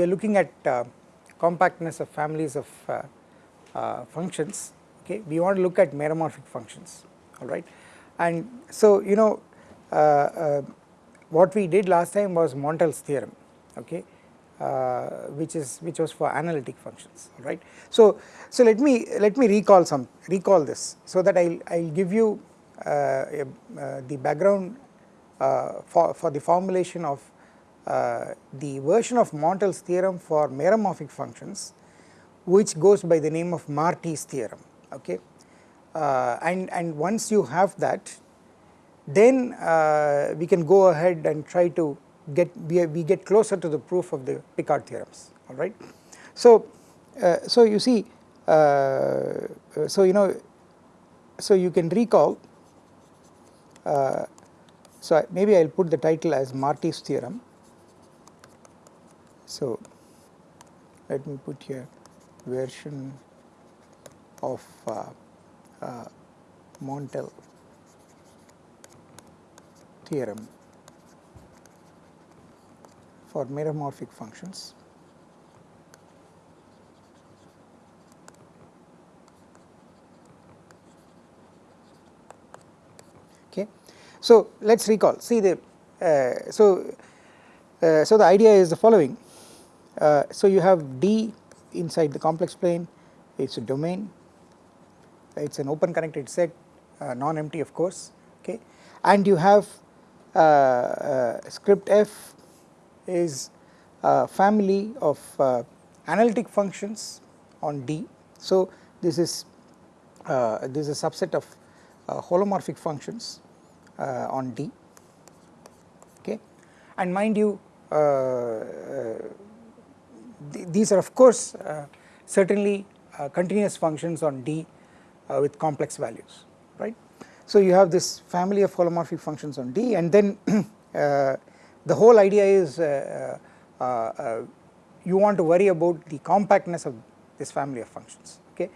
we are looking at uh, compactness of families of uh, uh, functions okay? We want to look at meromorphic functions alright and so you know uh, uh, what we did last time was Montel's theorem okay? Which is which was for analytic functions right? So so let me let me recall some recall this so that I'll I'll give you the background for for the formulation of uh, the version of Montel's theorem for meromorphic functions which goes by the name of Marty's theorem okay? Uh, and and once you have that then uh, we can go ahead and try to get we, we get closer to the proof of the Picard theorems all right? So uh, so you see uh, so you know so you can recall so maybe I will put the title as Marty's theorem so, let me put here version of uh, uh, Montel theorem for meromorphic functions. Okay. So, let us recall see the uh, so uh, so the idea is the following uh, so you have D inside the complex plane, it is a domain, it is an open connected set, uh, non-empty of course, okay. And you have uh, uh script f is a family of uh, analytic functions on D. So this is this is a subset of holomorphic functions on D, okay. And mind you th these are of course uh, certainly uh, continuous functions on D uh, with complex values right. So you have this family of holomorphic functions on D and then the whole idea is you want to worry about the compactness of this family of functions okay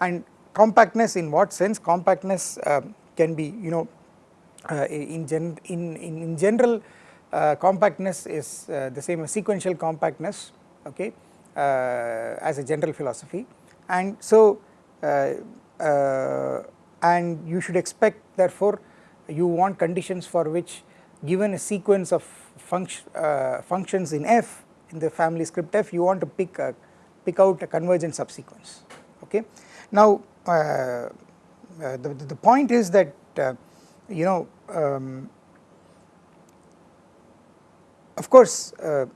and compactness in what sense compactness uh, can be you know uh, in, gen in, in, in general uh, compactness is the same as sequential compactness okay uh, as a general philosophy. And so uh, uh, and you should expect therefore you want conditions for which given a sequence of function functions in f in the family script f you want to pick a, pick out a convergent subsequence okay? Now uh, the, the point is that uh, you know um, of course uh,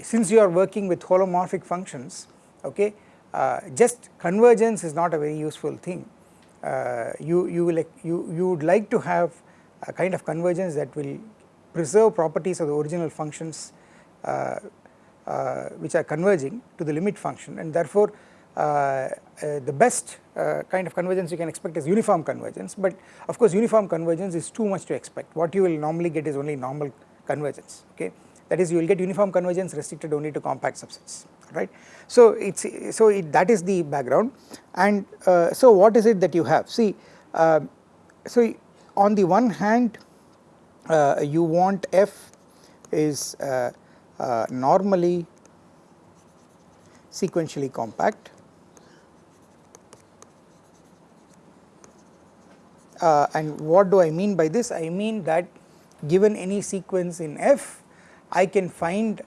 since you are working with holomorphic functions okay uh, just convergence is not a very useful thing. Uh, you you will you you would like to have a kind of convergence that will preserve properties of the original functions uh, uh, which are converging to the limit function. And therefore uh, the best kind of convergence you can expect is uniform convergence. But of course uniform convergence is too much to expect. What you will normally get is only normal convergence okay that is you will get uniform convergence restricted only to compact subsets right. So it is so it, that is the background. And uh, so what is it that you have? See uh, so on the one hand uh, you want f is uh, uh, normally sequentially compact. Uh, and what do I mean by this? I mean that given any sequence in f I can find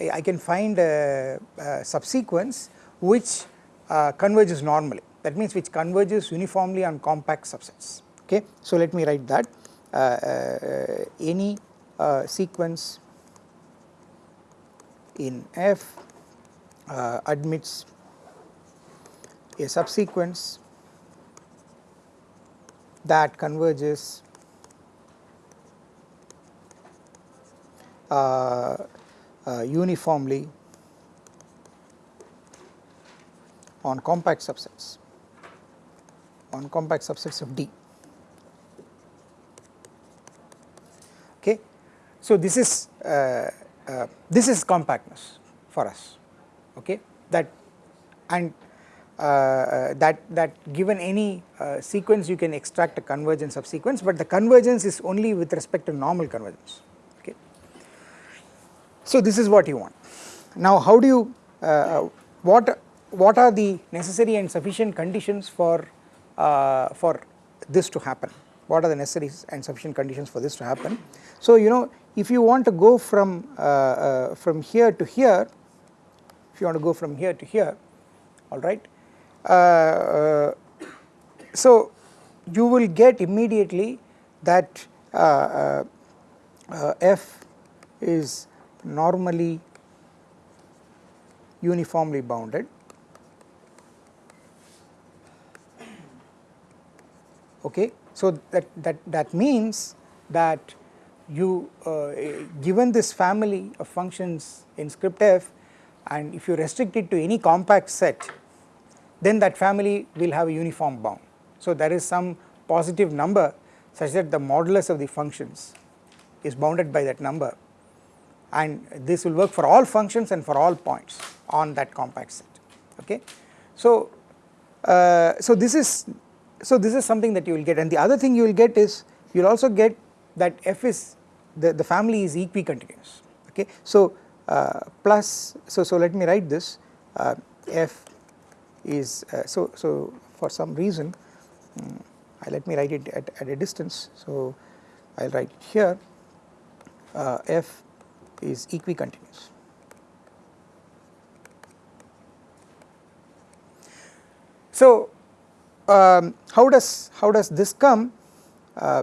I, can find a, a subsequence which uh, converges normally. That means which converges uniformly on compact subsets. Okay. So let me write that. Uh, uh, any uh, sequence in F uh, admits a subsequence that converges Uh, uh, uniformly on compact subsets on compact subsets of D. Okay. So, this is uh, uh, this is compactness for us okay that and uh, that that given any uh, sequence you can extract a convergence of sequence but the convergence is only with respect to normal convergence so this is what you want. Now how do you uh, what what are the necessary and sufficient conditions for uh, for this to happen? What are the necessary and sufficient conditions for this to happen? So you know if you want to go from uh, uh, from here to here if you want to go from here to here all right uh, uh, so you will get immediately that uh, f is normally uniformly bounded. Okay? So that that that means that you uh, given this family of functions in script f and if you restrict it to any compact set then that family will have a uniform bound. So there is some positive number such that the modulus of the functions is bounded by that number and this will work for all functions and for all points on that compact set. Okay. So, uh, so this is so this is something that you will get. And the other thing you will get is you will also get that f is the, the family is equicontinuous. Okay. So uh, plus so so let me write this. Uh, f is uh, so so for some reason um, let me write it at, at a distance. So I will write here. Uh, f is equicontinuous. So um, how does how does this come? Uh,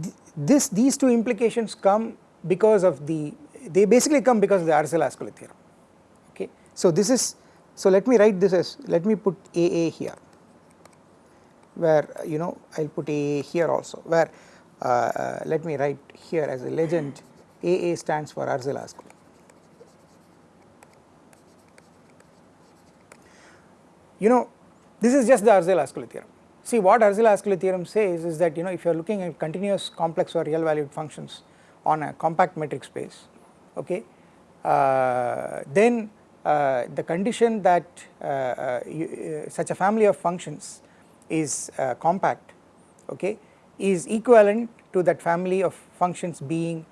th this these two implications come because of the they basically come because of the Arzelà-Ascoli theorem. Okay? So this is so let me write this as let me put AA here where you know I will put AA here also where uh, uh, let me write here as a legend AA stands for Arzelà-Ascoli. You know this is just the Arzelà-Ascoli theorem. See what Arzelà-Ascoli theorem says is that you know if you are looking at continuous complex or real valued functions on a compact metric space okay uh, then uh, the condition that uh, uh, you, such a family of functions is compact okay is equivalent to that family of functions being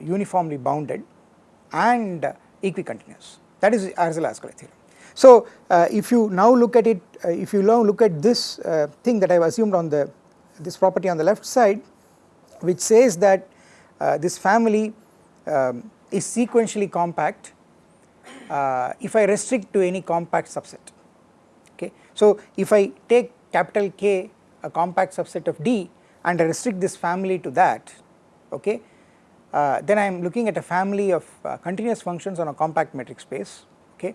uniformly bounded and equicontinuous that is Arzelà-Ascoli theorem. So uh, if you now look at it, uh, if you now look at this uh, thing that I have assumed on the this property on the left side, which says that this family um, is sequentially compact uh, if I restrict to any compact subset okay. So if I take capital K a compact subset of D and I restrict this family to that okay uh, then I am looking at a family of uh, continuous functions on a compact metric space okay.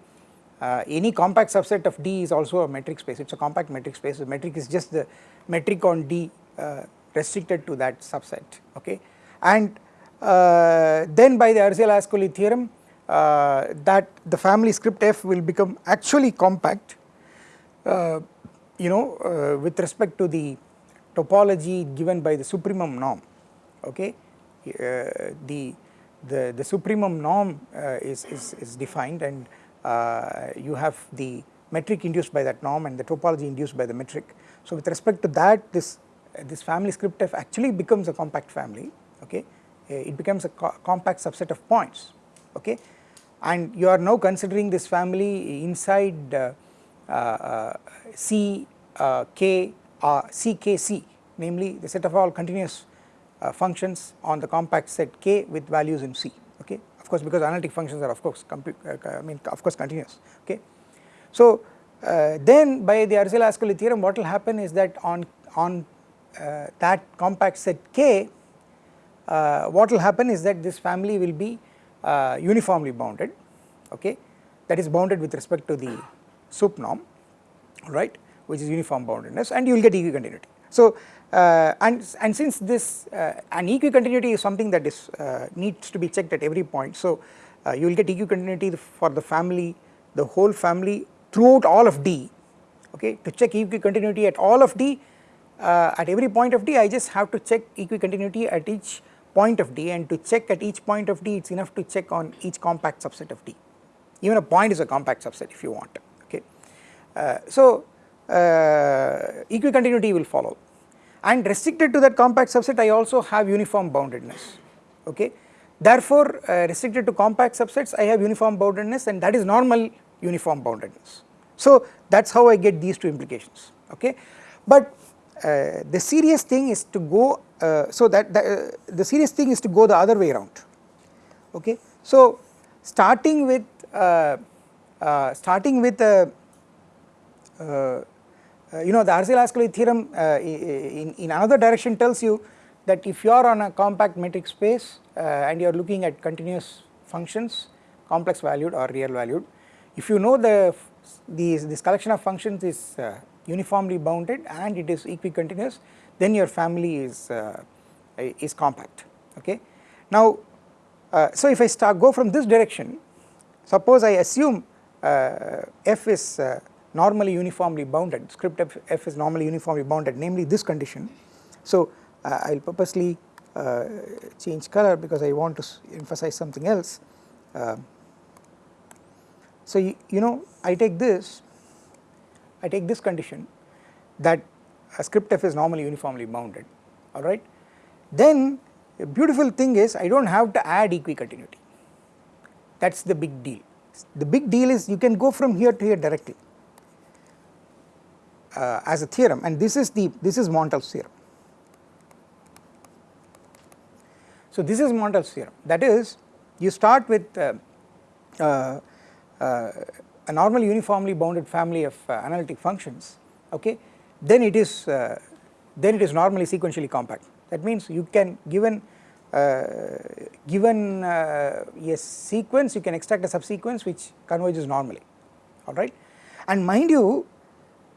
Uh, any compact subset of D is also a metric space. It is a compact metric space. The metric is just the metric on D uh, restricted to that subset okay? And uh, then by the Arzelà-Ascoli theorem uh, that the family script f will become actually compact you know with respect to the topology given by the supremum norm okay the the the supremum norm uh, is, is is defined and uh, you have the metric induced by that norm and the topology induced by the metric. So with respect to that this this family script f actually becomes a compact family okay? It becomes a co compact subset of points okay? And you are now considering this family inside uh, uh, C uh, K C K C namely the set of all continuous uh, functions on the compact set K with values in C okay of course because analytic functions are of course uh, I mean of course continuous okay. So uh, then by the Arzelà-Ascoli theorem what will happen is that on on that compact set K what will happen is that this family will be uh, uniformly bounded okay that is bounded with respect to the sup norm right which is uniform boundedness and you will get equicontinuity. So uh, and and since this uh, an equicontinuity is something that is uh, needs to be checked at every point. So uh, you will get equicontinuity for the family the whole family throughout all of D. Okay? To check equicontinuity at all of D uh, at every point of D I just have to check equicontinuity at each point of D. And to check at each point of D it is enough to check on each compact subset of D. Even a point is a compact subset if you want. Okay. Uh, so equicontinuity will follow and restricted to that compact subset I also have uniform boundedness okay. Therefore uh, restricted to compact subsets I have uniform boundedness and that is normal uniform boundedness. So that is how I get these two implications okay. But uh, the serious thing is to go uh, so that the, uh, the serious thing is to go the other way around okay. So starting with uh, uh, starting with uh, you know the Arzelà-Ascoli theorem in, in another direction tells you that if you are on a compact metric space and you are looking at continuous functions complex valued or real valued if you know the these this collection of functions is uniformly bounded and it is equicontinuous then your family is uh, is compact okay? Now uh, so if i start go from this direction suppose i assume uh, f is uh, normally uniformly bounded. Script f, f, is normally uniformly bounded namely this condition. So uh, i will purposely uh, change color because i want to emphasize something else. So you, you know i take this I take this condition that a script f is normally uniformly bounded alright? Then a beautiful thing is I do not have to add equicontinuity. That is the big deal. The big deal is you can go from here to here directly uh, as a theorem and this is the this is Montel's theorem. So this is Montel's theorem. That is you start with uh, uh, uh a normal uniformly bounded family of uh, analytic functions okay? Then it is then it is normally sequentially compact. That means you can given uh, given uh, a sequence you can extract a subsequence which converges normally alright and mind you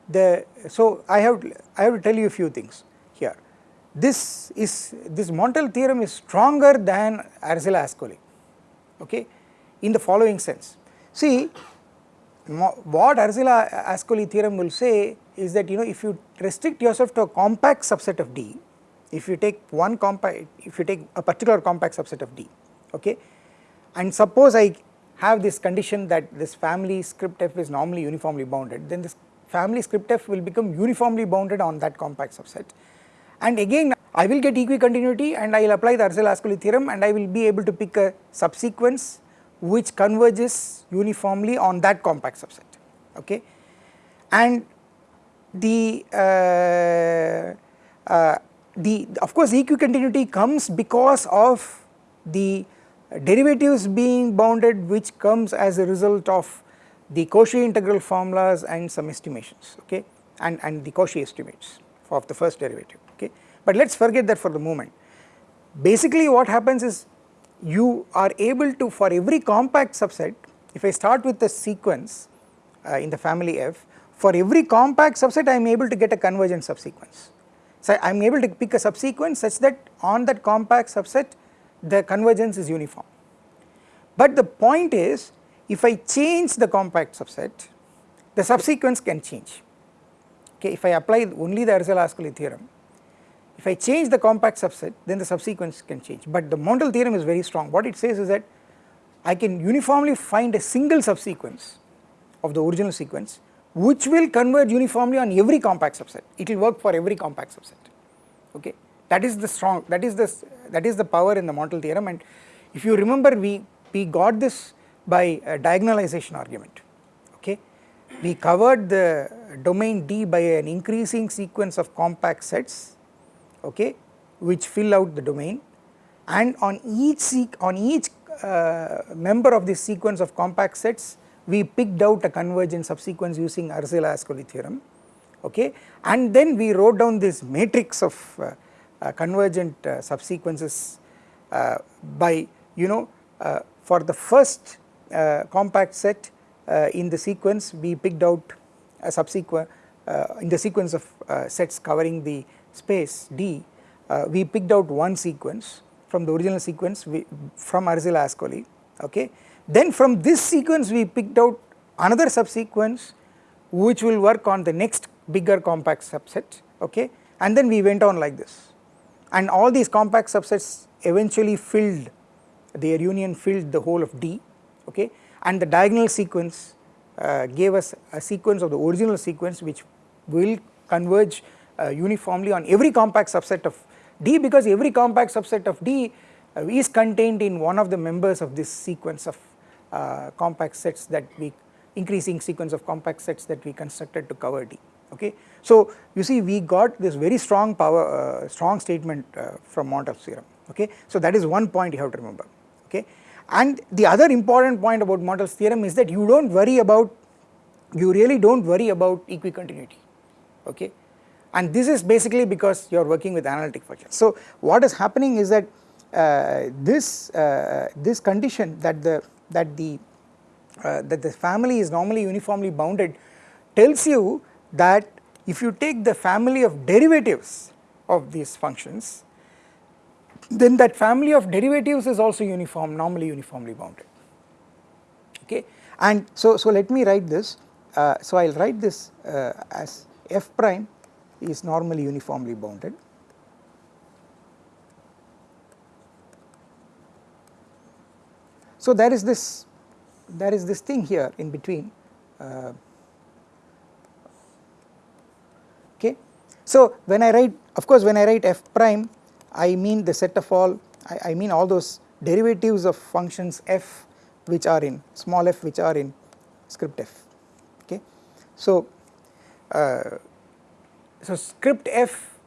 the so I have I have to tell you a few things here. This is this Montel theorem is stronger than Arzelà-Ascoli okay in the following sense. See what Arzelà-Ascoli theorem will say is that you know if you restrict yourself to a compact subset of D, if you take one compact, if you take a particular compact subset of D, okay, and suppose I have this condition that this family script f is normally uniformly bounded, then this family script f will become uniformly bounded on that compact subset. And again I will get equicontinuity and I will apply the Arzelà-Ascoli theorem and I will be able to pick a subsequence which converges uniformly on that compact subset okay and the uh, uh, the of course equicontinuity comes because of the derivatives being bounded which comes as a result of the Cauchy integral formulas and some estimations okay and and the Cauchy estimates of the first derivative okay but let us forget that for the moment basically what happens is you are able to for every compact subset if I start with a sequence uh, in the family F for every compact subset I am able to get a convergent subsequence. So I am able to pick a subsequence such that on that compact subset the convergence is uniform. But the point is if I change the compact subset the subsequence can change. Okay if I apply only the Arzelà-Ascoli theorem if I change the compact subset then the subsequence can change. But the Montel theorem is very strong. What it says is that I can uniformly find a single subsequence of the original sequence which will converge uniformly on every compact subset. It will work for every compact subset. Okay? That is the strong that is the that is the power in the Montel theorem. And if you remember we we got this by a diagonalization argument okay? We covered the domain D by an increasing sequence of compact sets okay which fill out the domain. And on each on each uh, member of this sequence of compact sets we picked out a convergent subsequence using Arzelà-Ascoli theorem okay? And then we wrote down this matrix of uh, uh, convergent uh, subsequences uh, by you know uh, for the first Uh, compact set uh, in the sequence. We picked out a subsequent uh, in the sequence of sets covering the space D, uh, we picked out one sequence from the original sequence we, from Arzelà-Ascoli okay. Then from this sequence we picked out another subsequence which will work on the next bigger compact subset okay? And then we went on like this. And all these compact subsets eventually filled their union filled the whole of D okay and the diagonal sequence uh, gave us a sequence of the original sequence which will converge uh, uniformly on every compact subset of D because every compact subset of D uh, is contained in one of the members of this sequence of uh, compact sets that we increasing sequence of compact sets that we constructed to cover D okay. So you see we got this very strong power uh, strong statement uh, from Montel's theorem okay. So that is one point you have to remember okay and the other important point about Montel's theorem is that you do not worry about you really do not worry about equicontinuity okay and this is basically because you are working with analytic functions. So what is happening is that uh, this uh, this condition that the that the uh, that the family is normally uniformly bounded tells you that if you take the family of derivatives of these functions then that family of derivatives is also uniform normally uniformly bounded. Okay? And so so let me write this uh, so I'll write this uh, as f prime is normally uniformly bounded. So there is this there is this thing here in between uh, okay? So when I write of course when I write f prime I mean the set of all I, I mean all those derivatives of functions f which are in small f which are in script f okay. So, uh, so script f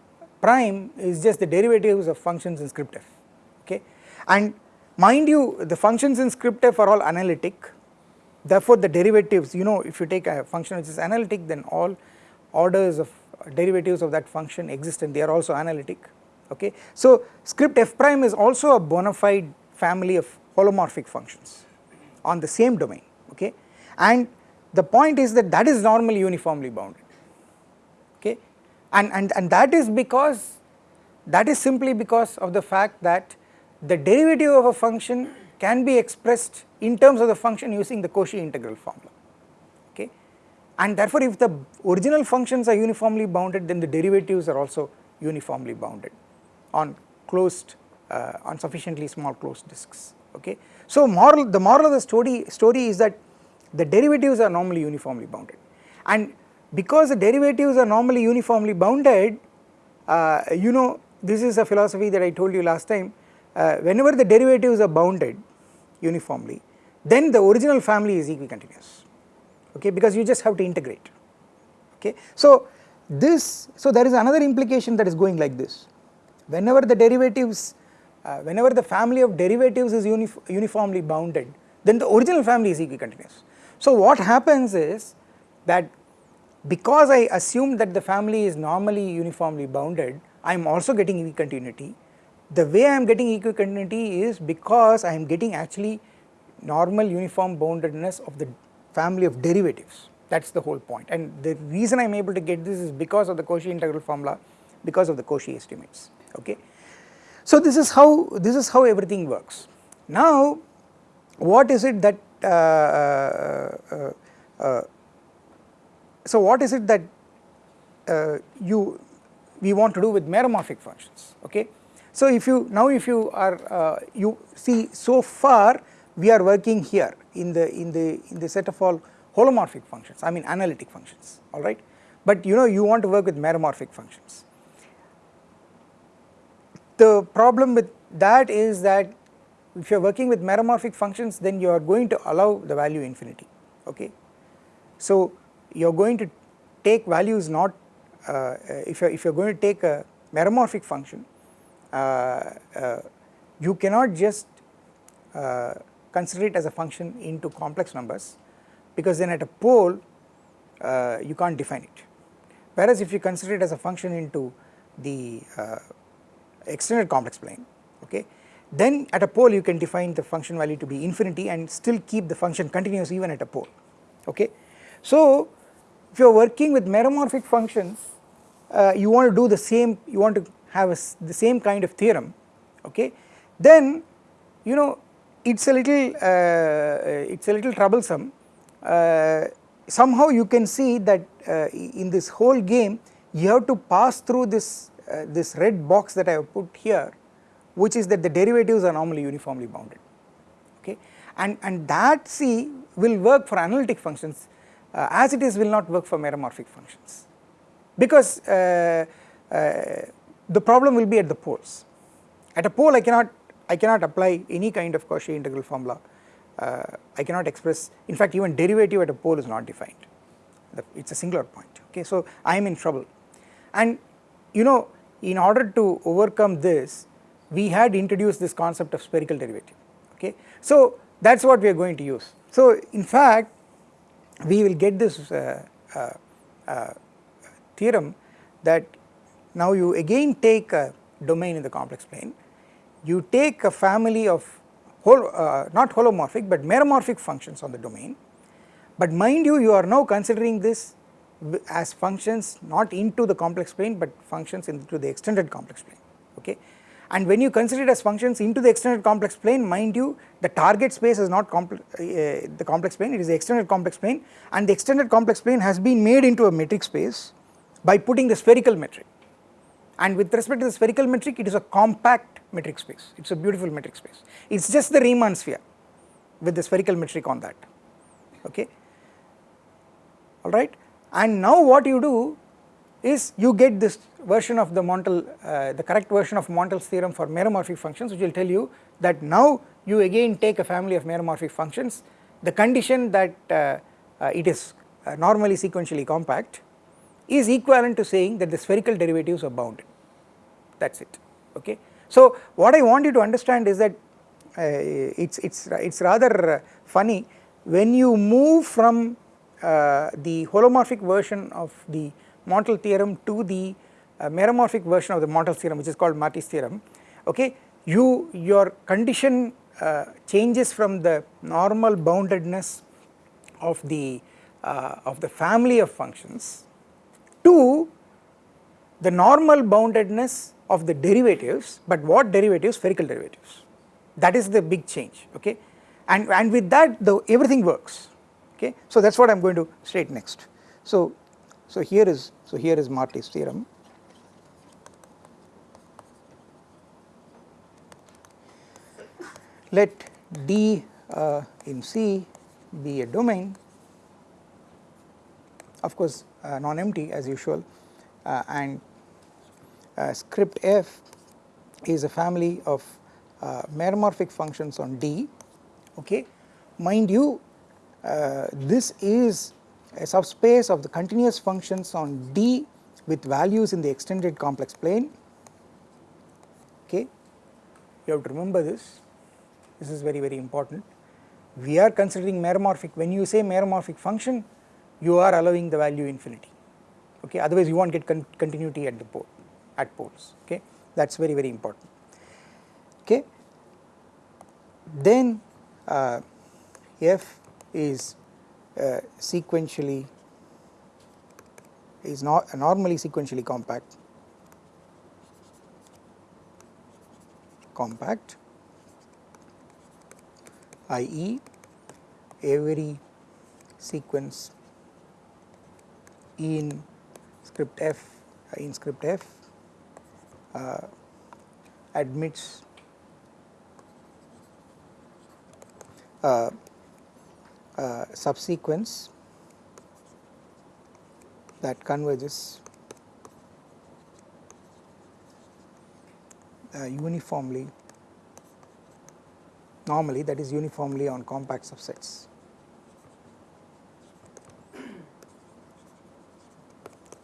prime is just the derivatives of functions in script f okay? And mind you the functions in script f are all analytic. Therefore the derivatives you know if you take a function which is analytic then all orders of derivatives of that function exist and they are also analytic okay. So script f prime is also a bona fide family of holomorphic functions on the same domain. Okay? And the point is that that is normally uniformly bounded. Okay? And, and, and that is because that is simply because of the fact that the derivative of a function can be expressed in terms of the function using the Cauchy integral formula. Okay? And therefore if the original functions are uniformly bounded then the derivatives are also uniformly bounded on closed uh, on sufficiently small closed disks okay. So moral the moral of the story story is that the derivatives are normally uniformly bounded and because the derivatives are normally uniformly bounded uh, you know this is a philosophy that I told you last time uh, whenever the derivatives are bounded uniformly then the original family is equicontinuous okay because you just have to integrate okay. So this so there is another implication that is going like this whenever the derivatives uh, whenever the family of derivatives is uni uniformly bounded then the original family is equicontinuous. So what happens is that because I assume that the family is normally uniformly bounded I am also getting equicontinuity the way I am getting equicontinuity is because I am getting actually normal uniform boundedness of the family of derivatives. That is the whole point. And the reason I am able to get this is because of the Cauchy integral formula because of the Cauchy estimates okay. So this is how this is how everything works. Now what is it that uh, uh, uh, uh so what is it that uh, you we want to do with meromorphic functions okay. So if you now if you are uh, you see so far we are working here in the in the in the set of all holomorphic functions I mean analytic functions alright but you know you want to work with meromorphic functions. The problem with that is that if you are working with meromorphic functions then you are going to allow the value infinity okay. So you are going to take values not uh, if you are if you are going to take a meromorphic function uh, uh, you cannot just uh, consider it as a function into complex numbers because then at a pole you can't define it whereas if you consider it as a function into the extended complex plane okay? Then at a pole you can define the function value to be infinity and still keep the function continuous even at a pole okay. So if you are working with meromorphic functions uh, you want to do the same you want to have a, the same kind of theorem okay? Then you know it's a little uh, it's a little troublesome. Uh, somehow you can see that uh, in this whole game you have to pass through this uh, this red box that I have put here which is that the derivatives are normally uniformly bounded okay? And and that C will work for analytic functions uh, as it is will not work for meromorphic functions. Because uh, uh, the problem will be at the poles. At a pole I cannot I cannot apply any kind of Cauchy integral formula. Uh, I cannot express in fact even derivative at a pole is not defined. It is a singular point okay? So I am in trouble. And you know in order to overcome this we had introduced this concept of spherical derivative okay? So that is what we are going to use. So in fact we will get this uh, uh, uh, theorem that now you again take a domain in the complex plane. You take a family of uh, not holomorphic but meromorphic functions on the domain. But mind you you are now considering this as functions not into the complex plane but functions into the extended complex plane okay? And when you consider it as functions into the extended complex plane mind you the target space is not uh, the complex plane it is the extended complex plane and the extended complex plane has been made into a metric space by putting the spherical metric. And with respect to the spherical metric it is a compact metric space. It is a beautiful metric space. It is just the Riemann sphere with the spherical metric on that okay? Alright and now what you do is you get this version of the Montel, uh, the correct version of Montel's theorem for meromorphic functions which will tell you that now you again take a family of meromorphic functions. The condition that uh, uh, it is uh, normally sequentially compact is equivalent to saying that the spherical derivatives are bounded. That is it. Okay. So what I want you to understand is that uh, it's it's it's rather funny when you move from the holomorphic version of the Montel theorem to the uh, meromorphic version of the Montel theorem which is called Marty's theorem. Okay? You your condition uh, changes from the normal boundedness of the uh, of the family of functions to the normal boundedness of the derivatives but what derivatives? Spherical derivatives. That is the big change. Okay? And and with that the everything works okay. So that is what I am going to state next. So, so here is so here is Marty's theorem. Let D uh, in C be a domain of course uh, non-empty as usual uh, and uh, script f is a family of uh, meromorphic functions on D okay. Mind you this is a subspace of the continuous functions on D with values in the extended complex plane. Okay. You have to remember this. This is very very important. We are considering meromorphic. When you say meromorphic function you are allowing the value infinity. Okay. Otherwise you won't get con continuity at the pole at poles. Okay. That is very very important. Okay. Then uh, f is uh, sequentially is not normally sequentially compact compact i.e. every sequence in script f in script f uh, admits uh, uh, subsequence that converges uh, uniformly normally that is uniformly on compact subsets.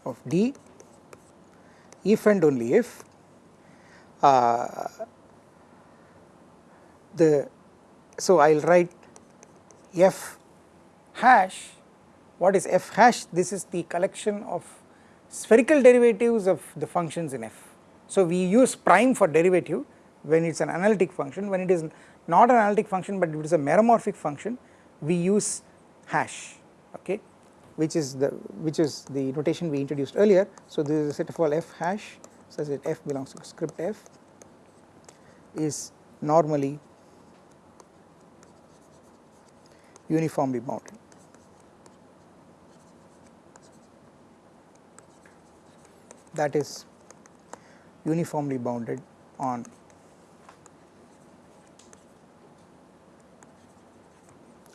of D if and only if uh, the so I will write f hash what is f hash this is the collection of spherical derivatives of the functions in f. So we use prime for derivative when it is an analytic function when it is not an analytic function but it is a meromorphic function we use hash okay which is the which is the notation we introduced earlier. So this is a set of all f hash such that f belongs to script f is normally uniformly bounded. That is uniformly bounded on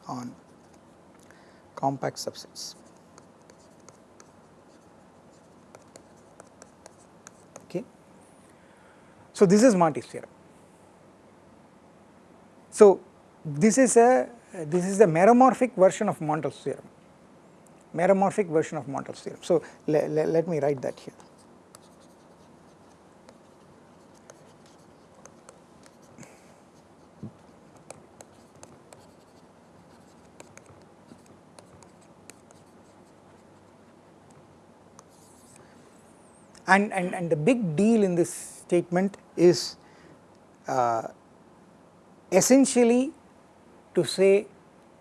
on compact subsets. Okay. So this is Marty's theorem. So this is a this is the meromorphic version of Montel's theorem, meromorphic version of Montel's theorem. So le, le, let me write that here. And, and, and the big deal in this statement is uh, essentially to say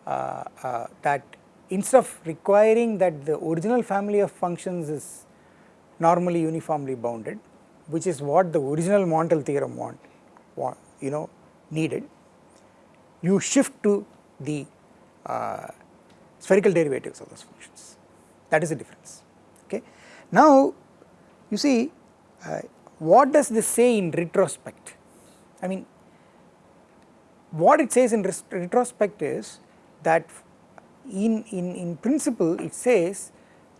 uh, uh, that instead of requiring that the original family of functions is normally uniformly bounded which is what the original Montel theorem want, want you know needed you shift to the uh, spherical derivatives of those functions. That is the difference. Okay? Now you see uh, what does this say in retrospect? I mean what it says in retrospect is that in, in, in principle it says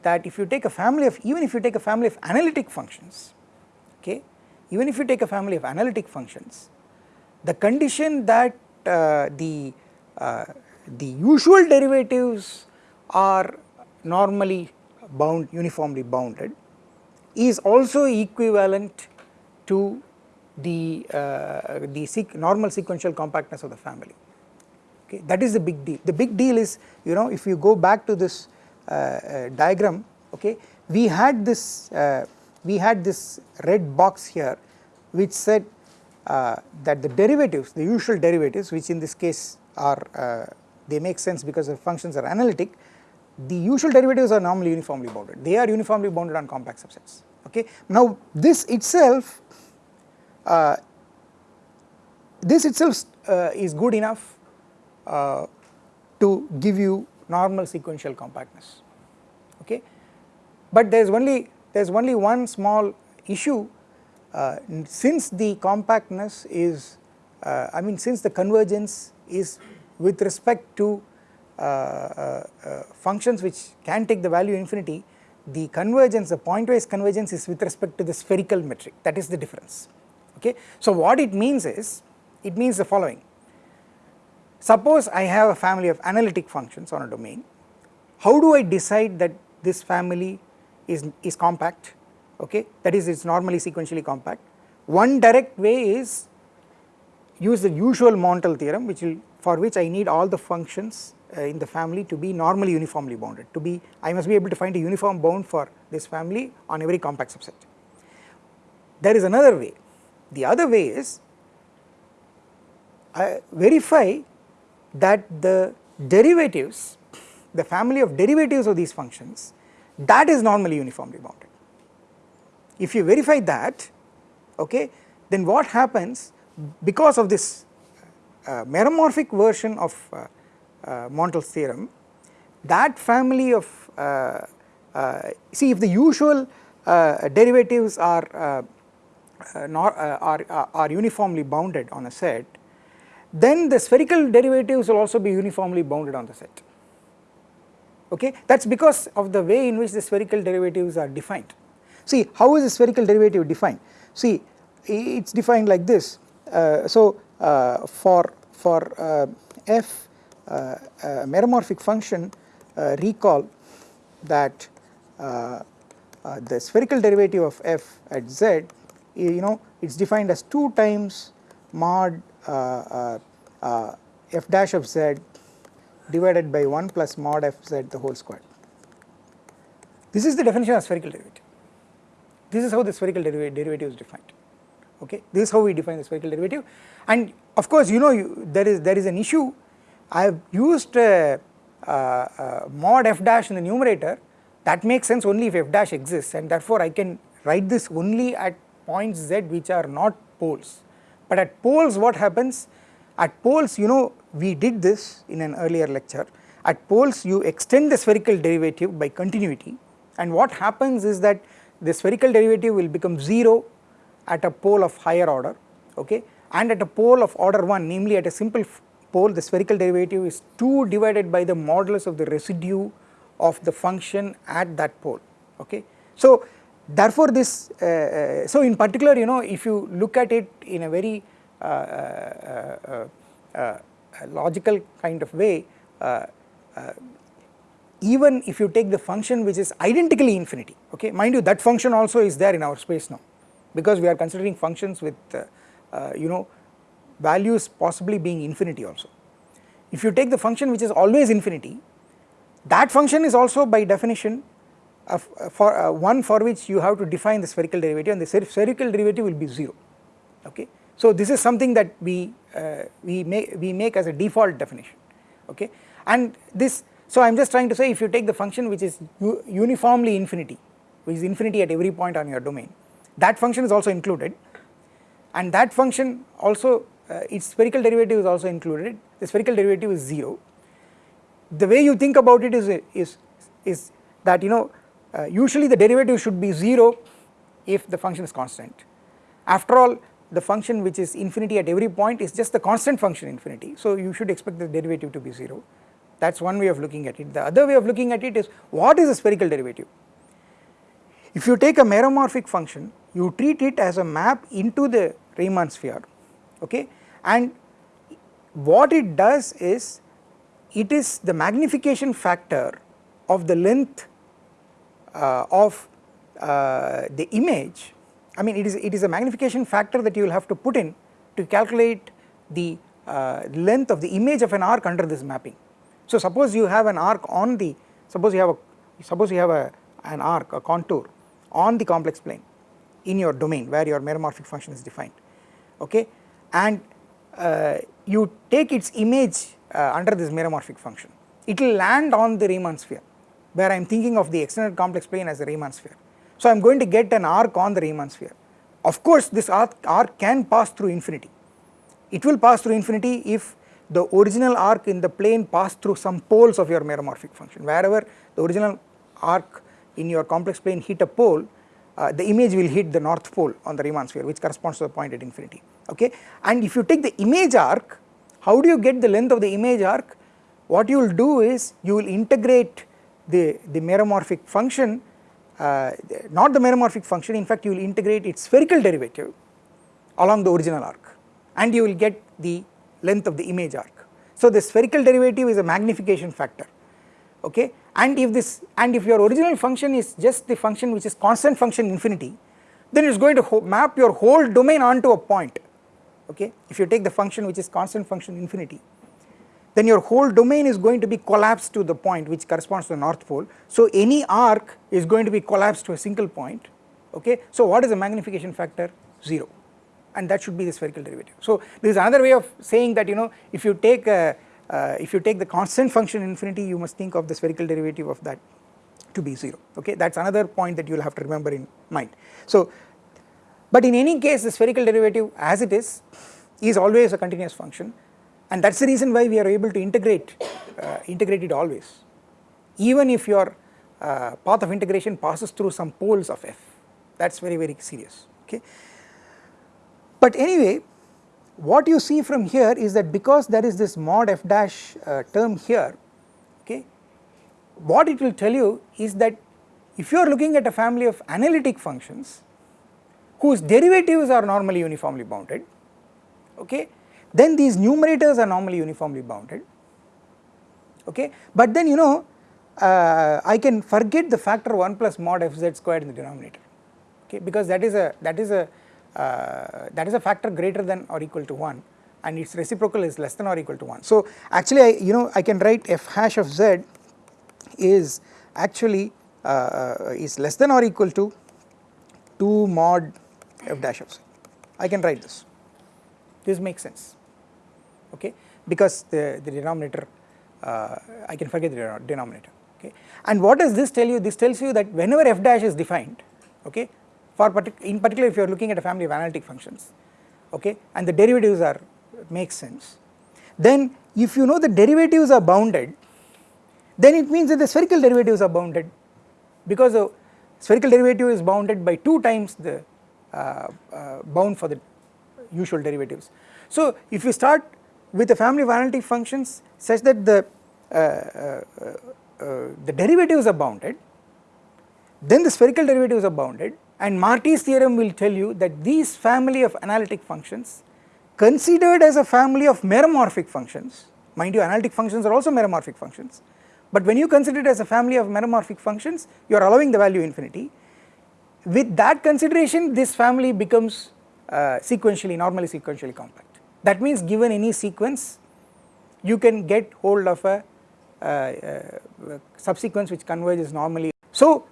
that if you take a family of even if you take a family of analytic functions okay even if you take a family of analytic functions the condition that uh, the uh, the usual derivatives are normally bound uniformly bounded is also equivalent to the, uh, the normal sequential compactness of the family okay that is the big deal. The big deal is you know if you go back to this uh, uh, diagram okay we had this uh, we had this red box here which said uh, that the derivatives the usual derivatives which in this case are uh, they make sense because the functions are analytic the usual derivatives are normally uniformly bounded. They are uniformly bounded on compact subsets. Okay. Now this itself uh, this itself uh, is good enough uh, to give you normal sequential compactness. Okay? But there is only there is only one small issue uh, since the compactness is uh, I mean since the convergence is with respect to functions which can take the value infinity the convergence the pointwise convergence is with respect to the spherical metric. That is the difference. Okay. So what it means is, it means the following, suppose I have a family of analytic functions on a domain, how do I decide that this family is, is compact, okay, that is it is normally sequentially compact. One direct way is use the usual Montel theorem which will for which I need all the functions uh, in the family to be normally uniformly bounded to be I must be able to find a uniform bound for this family on every compact subset. There is another way the other way is I verify that the derivatives, the family of derivatives of these functions that is normally uniformly bounded. If you verify that okay then what happens because of this uh, meromorphic version of uh, uh, Montel's theorem that family of uh, uh, see if the usual uh, derivatives are uh, uh, are, uh, are uniformly bounded on a set, then the spherical derivatives will also be uniformly bounded on the set. Okay, that is because of the way in which the spherical derivatives are defined. See, how is the spherical derivative defined? See, it is defined like this. Uh, so, uh, for for uh, f meromorphic function, recall that the spherical derivative of f at z you know it is defined as 2 times mod uh, uh, uh, f dash of z divided by 1 plus mod f z the whole square. This is the definition of spherical derivative. This is how the spherical deriv derivative is defined. Okay, this is how we define the spherical derivative, and of course you know you, there is there is an issue. I have used uh, uh, mod f dash in the numerator. That makes sense only if f dash exists, and therefore I can write this only at points z which are not poles. But at poles what happens? At poles you know we did this in an earlier lecture. At poles you extend the spherical derivative by continuity and what happens is that the spherical derivative will become 0 at a pole of higher order okay and at a pole of order 1 namely at a simple pole the spherical derivative is 2 divided by the modulus of the residue of the function at that pole okay. So therefore this uh, uh, so in particular you know if you look at it in a very uh, uh, uh logical kind of way even if you take the function which is identically infinity okay mind you that function also is there in our space now because we are considering functions with you know values possibly being infinity also. If you take the function which is always infinity that function is also by definition for uh, one for which you have to define the spherical derivative and the spherical derivative will be 0 okay. So this is something that we uh, we make we make as a default definition okay and this so I am just trying to say if you take the function which is uniformly infinity which is infinity at every point on your domain that function is also included and that function also its spherical derivative is also included the spherical derivative is 0 the way you think about it is is is that you know uh, usually the derivative should be 0 if the function is constant. After all the function which is infinity at every point is just the constant function infinity so you should expect the derivative to be 0 that is one way of looking at it. The other way of looking at it is what is a spherical derivative? If you take a meromorphic function you treat it as a map into the Riemann sphere okay and what it does is it is the magnification factor of the length uh, of uh, the image. I mean it is it is a magnification factor that you will have to put in to calculate the uh, length of the image of an arc under this mapping. So suppose you have an arc on the suppose you have a suppose you have a an arc a contour on the complex plane in your domain where your meromorphic function is defined. Okay? And you take its image uh, under this meromorphic function it will land on the Riemann sphere where I am thinking of the extended complex plane as a Riemann sphere. So I am going to get an arc on the Riemann sphere. Of course this arc, arc can pass through infinity. It will pass through infinity if the original arc in the plane pass through some poles of your meromorphic function. Wherever the original arc in your complex plane hit a pole, uh, the image will hit the north pole on the Riemann sphere which corresponds to the point at infinity okay. And if you take the image arc, how do you get the length of the image arc? What you will do is you will integrate the, the meromorphic function uh, not the meromorphic function in fact you will integrate its spherical derivative along the original arc and you will get the length of the image arc. So the spherical derivative is a magnification factor okay and if this and if your original function is just the function which is constant function infinity then it is going to map your whole domain onto a point okay if you take the function which is constant function infinity then your whole domain is going to be collapsed to the point which corresponds to the north pole. So any arc is going to be collapsed to a single point okay. So what is the magnification factor? 0 and that should be the spherical derivative. So this is another way of saying that you know if you take a, uh, if you take the constant function infinity you must think of the spherical derivative of that to be 0 okay that is another point that you will have to remember in mind. So but in any case the spherical derivative as it is is always a continuous function. And that is the reason why we are able to integrate uh, integrate it always. Even if your uh, path of integration passes through some poles of f. That is very very serious okay. But anyway what you see from here is that because there is this mod f dash uh, term here okay what it will tell you is that if you are looking at a family of analytic functions whose derivatives are normally uniformly bounded okay? Then these numerators are normally uniformly bounded okay? But then you know uh, I can forget the factor 1 plus mod fz squared in the denominator okay? Because that is a that is a uh, that is a factor greater than or equal to 1 and its reciprocal is less than or equal to 1 so actually I you know I can write f hash of z is actually uh, uh is less than or equal to 2 mod f dash of z I can write this. This makes sense. Okay? Because the, the denominator uh, I can forget the denominator. Okay. And what does this tell you? This tells you that whenever f dash is defined okay for partic in particular if you are looking at a family of analytic functions okay and the derivatives are make sense then if you know the derivatives are bounded then it means that the spherical derivatives are bounded. Because the spherical derivative is bounded by 2 times the bound for the usual derivatives. So if you start with a family of analytic functions such that the uh, uh, uh, the derivatives are bounded, then the spherical derivatives are bounded and Marty's theorem will tell you that these family of analytic functions considered as a family of meromorphic functions, mind you analytic functions are also meromorphic functions, but when you consider it as a family of meromorphic functions you are allowing the value infinity. With that consideration this family becomes uh, sequentially normally sequentially compact. That means given any sequence you can get hold of a uh, uh, subsequence which converges normally. So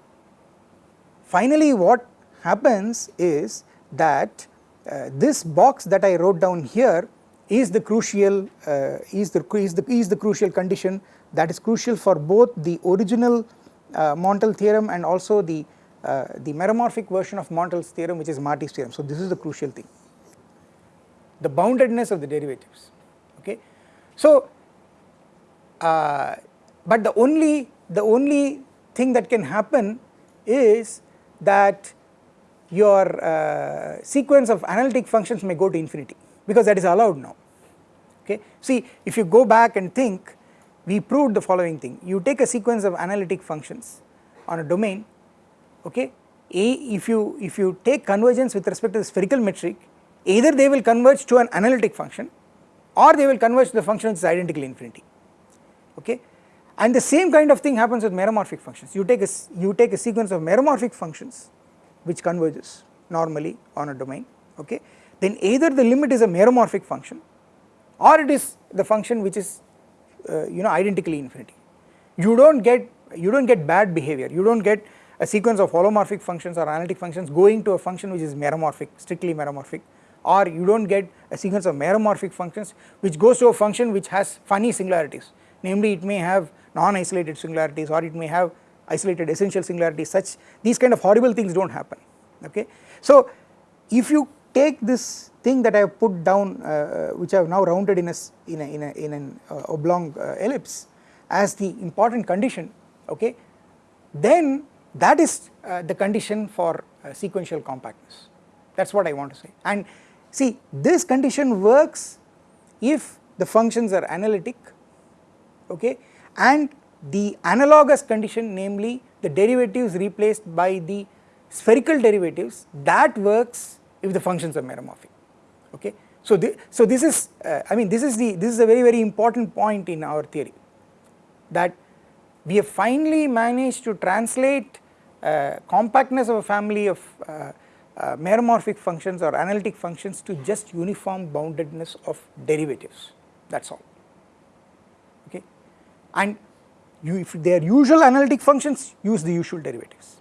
finally what happens is that uh, this box that I wrote down here is the crucial uh, is the is the is the crucial condition that is crucial for both the original uh, Montel theorem and also the uh, the meromorphic version of Montel's theorem which is Marty's theorem. So this is the crucial thing the boundedness of the derivatives okay. So uh, but the only the only thing that can happen is that your uh, sequence of analytic functions may go to infinity because that is allowed now okay. See if you go back and think we proved the following thing you take a sequence of analytic functions on a domain okay? A if you if you take convergence with respect to the spherical metric either they will converge to an analytic function or they will converge to the function which is identically infinity. Okay? And the same kind of thing happens with meromorphic functions. You take a you take a sequence of meromorphic functions which converges normally on a domain. Okay? Then either the limit is a meromorphic function or it is the function which is uh, you know identically infinity. You do not get you do not get bad behavior. You do not get a sequence of holomorphic functions or analytic functions going to a function which is meromorphic strictly meromorphic. Or you do not get a sequence of meromorphic functions which goes to a function which has funny singularities. Namely it may have non-isolated singularities or it may have isolated essential singularities. Such these kind of horrible things do not happen. Okay. So if you take this thing that I have put down uh, which I have now rounded in a in a in, a, in an uh, oblong uh, ellipse as the important condition okay? Then that is uh, the condition for uh, sequential compactness. That is what I want to say. And see this condition works if the functions are analytic okay? And the analogous condition namely the derivatives replaced by the spherical derivatives that works if the functions are meromorphic okay. So, the, so this is uh, I mean this is the this is a very very important point in our theory that we have finally managed to translate uh, compactness of a family of uh, uh, meromorphic functions or analytic functions to just uniform boundedness of derivatives. That is all. Okay? And you if they are usual analytic functions use the usual derivatives.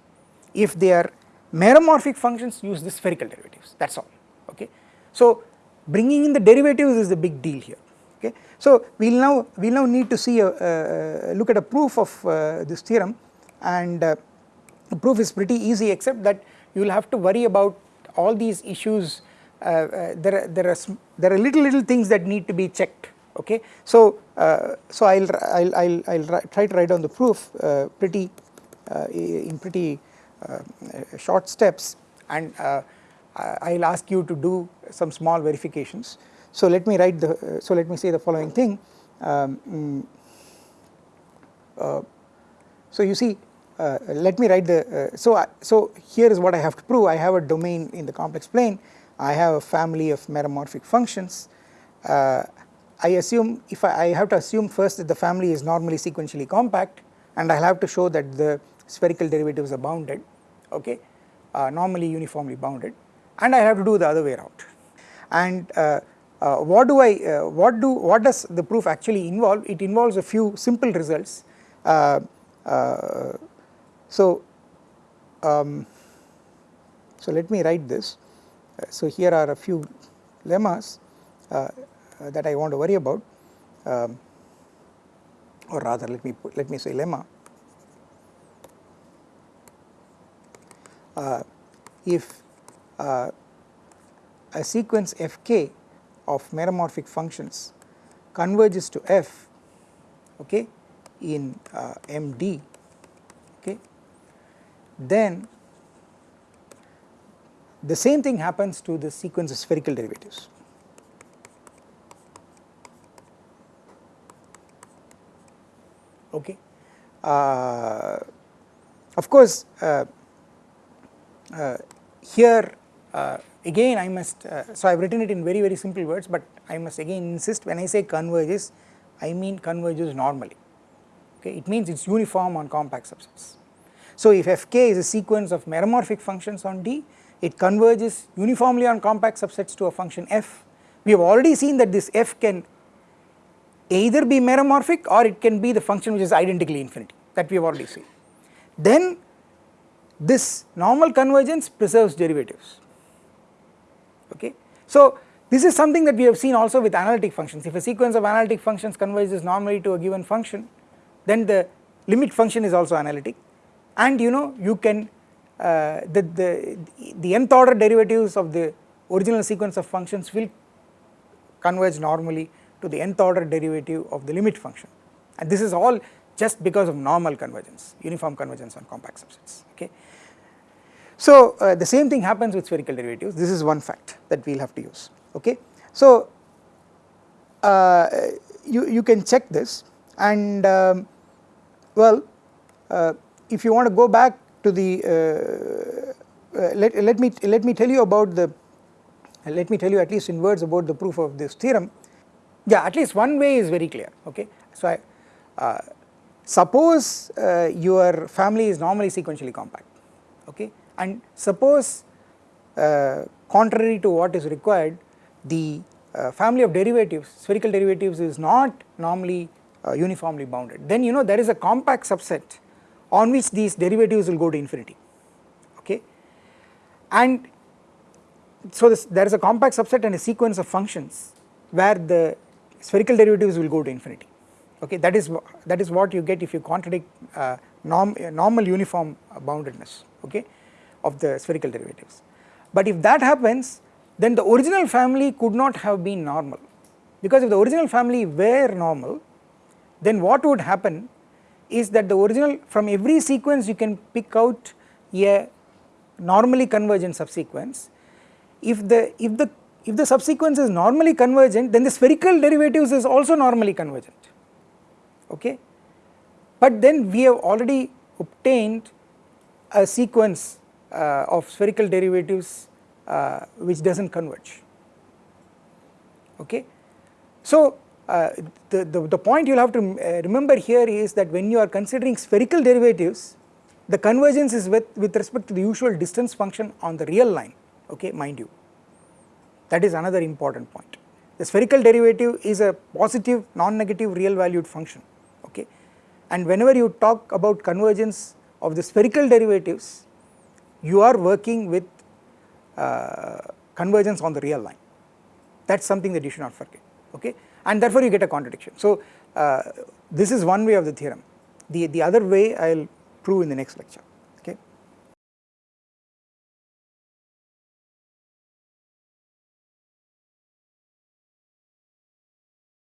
If they are meromorphic functions use the spherical derivatives. That is all. Okay. So bringing in the derivatives is the big deal here okay. So we will now we will now need to see a look at a proof of uh, this theorem and uh, the proof is pretty easy except that you will have to worry about all these issues uh, uh, there are there are there are little little things that need to be checked okay. So, uh, so I will I'll, I'll, I'll try to write down the proof uh, pretty in pretty short steps and I will ask you to do some small verifications. So let me write the so let me say the following thing. Um, mm, so you see uh, let me write the uh, so I, so here is what I have to prove. I have a domain in the complex plane. I have a family of meromorphic functions. Uh, I assume if I, I, have to assume first that the family is normally sequentially compact and I will have to show that the spherical derivatives are bounded okay uh, normally uniformly bounded and I have to do the other way around. And uh, uh, what do I uh, what do what does the proof actually involve? It involves a few simple results. Uh, uh, so um, so let me write this. So here are a few lemmas uh, that I want to worry about. Um, or rather let me put, let me say lemma. Uh, if uh, a sequence fk of meromorphic functions converges to f okay in uh, MD okay. Then the same thing happens to the sequence of spherical derivatives. Okay. Uh, of course uh, uh here uh, again I must, uh, so I have written it in very very simple words but I must again insist when I say converges I mean converges normally okay it means it is uniform on compact subsets. So if fk is a sequence of meromorphic functions on D it converges uniformly on compact subsets to a function f we have already seen that this f can either be meromorphic or it can be the function which is identically infinity that we have already seen. Then this normal convergence preserves derivatives. So this is something that we have seen also with analytic functions. If a sequence of analytic functions converges normally to a given function then the limit function is also analytic. And you know you can uh, the, the, the nth order derivatives of the original sequence of functions will converge normally to the nth order derivative of the limit function. And this is all just because of normal convergence uniform convergence on compact subsets okay. So uh, the same thing happens with spherical derivatives. This is one fact that we will have to use. Okay. So uh, you, you can check this and um, well uh, if you want to go back to the uh, uh, let, let me let me tell you about the let me tell you at least in words about the proof of this theorem. Yeah at least one way is very clear. Okay? So I uh, suppose uh, your family is normally sequentially compact. Okay and suppose uh, contrary to what is required the uh, family of derivatives spherical derivatives is not normally uniformly bounded. Then you know there is a compact subset on which these derivatives will go to infinity. Okay? And so this, there is a compact subset and a sequence of functions where the spherical derivatives will go to infinity. Okay? That is that is what you get if you contradict uh, norm, uh, normal uniform boundedness. Okay of the spherical derivatives. But if that happens then the original family could not have been normal. Because if the original family were normal then what would happen is that the original from every sequence you can pick out a normally convergent subsequence. If the if the if the subsequence is normally convergent then the spherical derivatives is also normally convergent. Okay? But then we have already obtained a sequence of spherical derivatives uh, which does not converge. Okay? So uh, the, the, the, point you will have to uh, remember here is that when you are considering spherical derivatives the convergence is with, with respect to the usual distance function on the real line. Okay? Mind you. That is another important point. The spherical derivative is a positive non-negative real valued function. Okay? And whenever you talk about convergence of the spherical derivatives you are working with uh, convergence on the real line that is something that you should not forget okay and therefore you get a contradiction. So uh, this is one way of the theorem, the, the other way I will prove in the next lecture.